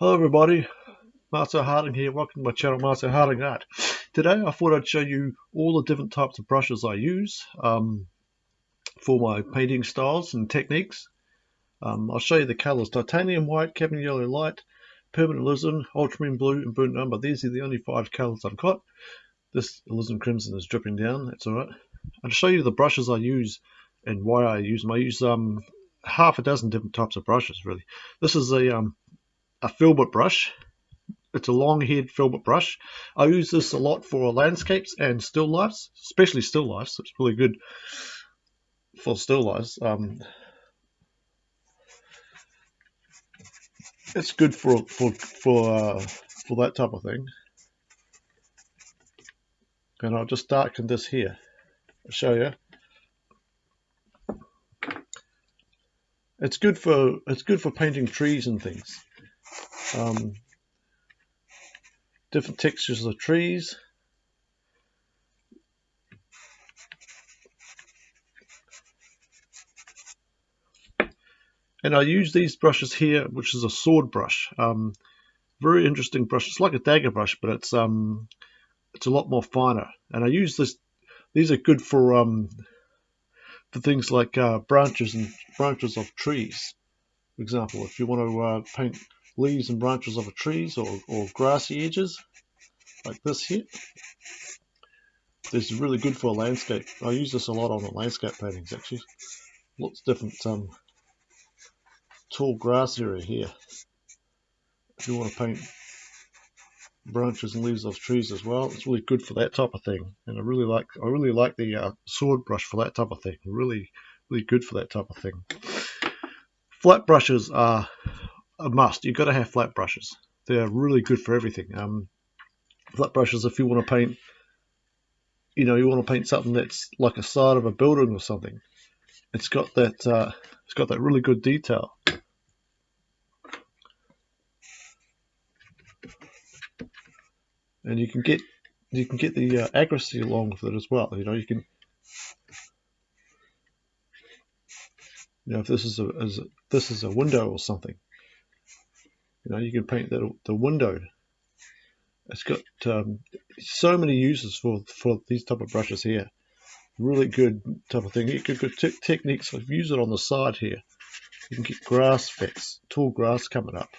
Hello everybody, Marcel Harding here, welcome to my channel Marcel Harding Art. Today I thought I'd show you all the different types of brushes I use um, for my painting styles and techniques. Um, I'll show you the colours, titanium white, cadmium yellow light, permanent alizarin, ultramarine blue and burnt umber. These are the only five colours I've got. This alizarin crimson is dripping down, that's alright. I'll show you the brushes I use and why I use them. I use um, half a dozen different types of brushes really. This is a um, a filbert brush. It's a long head filbert brush. I use this a lot for landscapes and still lifes, especially still lifes. It's really good for still lifes. Um, it's good for for for uh, for that type of thing. And I'll just darken this here. I'll show you. It's good for it's good for painting trees and things um, different textures of trees. And I use these brushes here, which is a sword brush. Um, very interesting brush. It's like a dagger brush, but it's um, it's a lot more finer. And I use this. These are good for um, for things like uh, branches and branches of trees. For example, if you want to uh, paint leaves and branches of a trees or, or grassy edges like this here. This is really good for a landscape. I use this a lot on the landscape paintings actually. Lots different um, tall grass area here. If you want to paint branches and leaves of trees as well, it's really good for that type of thing. And I really like I really like the uh, sword brush for that type of thing. Really, really good for that type of thing. Flat brushes are a must. You've got to have flat brushes. They're really good for everything. Um, flat brushes, if you want to paint, you know, you want to paint something that's like a side of a building or something. It's got that. Uh, it's got that really good detail. And you can get you can get the uh, accuracy along with it as well. You know, you can you know if this is a, as a this is a window or something you know, you can paint the, the window. It's got um, so many uses for, for these type of brushes here. Really good type of thing. You could good techniques. I've used it on the side here. You can get grass effects, tall grass coming up.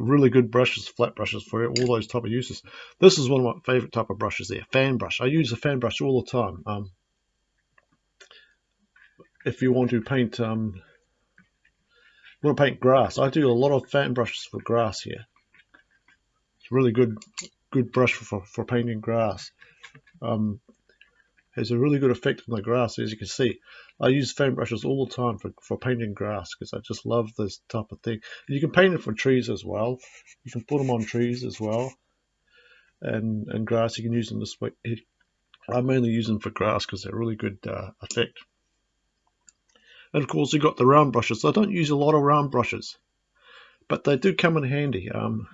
really good brushes, flat brushes for all those type of uses. This is one of my favorite type of brushes there, fan brush. I use a fan brush all the time. Um, if you want to paint um, want to paint grass. I do a lot of fan brushes for grass here. It's a really good good brush for, for painting grass. Um, has a really good effect on the grass as you can see. I use fan brushes all the time for, for painting grass because I just love this type of thing. And you can paint it for trees as well. You can put them on trees as well. And, and grass, you can use them this way. I mainly use them for grass because they're really good uh, effect. And of course, you've got the round brushes. I don't use a lot of round brushes, but they do come in handy. Um,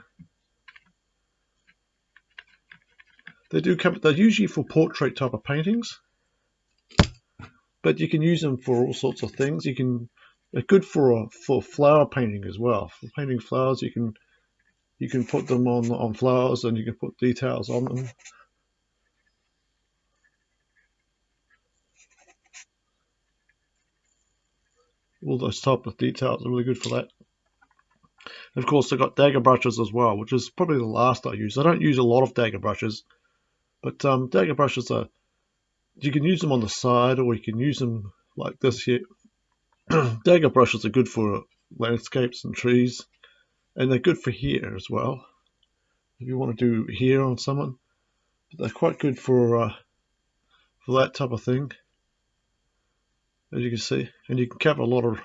they do come. They're usually for portrait type of paintings, but you can use them for all sorts of things. You can. They're good for for flower painting as well. For painting flowers, you can you can put them on on flowers and you can put details on them. All those type of details are really good for that. And of course, I've got dagger brushes as well, which is probably the last I use. I don't use a lot of dagger brushes, but um, dagger brushes are, you can use them on the side or you can use them like this here. dagger brushes are good for landscapes and trees, and they're good for here as well. If you want to do here on someone, but they're quite good for uh, for that type of thing as you can see and you can cover a lot of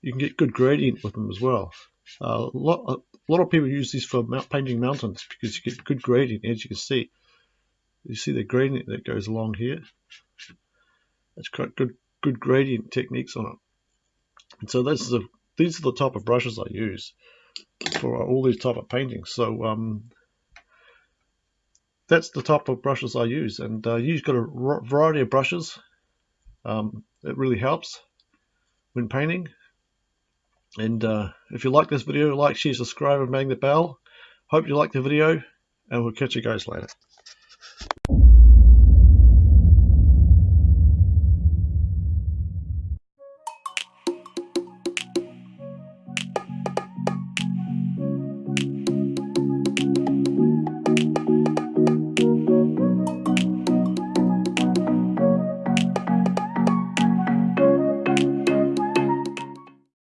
you can get good gradient with them as well. Uh, a lot a lot of people use these for painting mountains because you get good gradient as you can see. You see the gradient that goes along here? It's good good gradient techniques on it. And so this is a these are the type of brushes I use for all these type of paintings. So um, that's the type of brushes I use. And uh, you've got a variety of brushes Um, it really helps when painting. And uh, if you like this video, like, share, subscribe, and bang the bell. Hope you like the video, and we'll catch you guys later.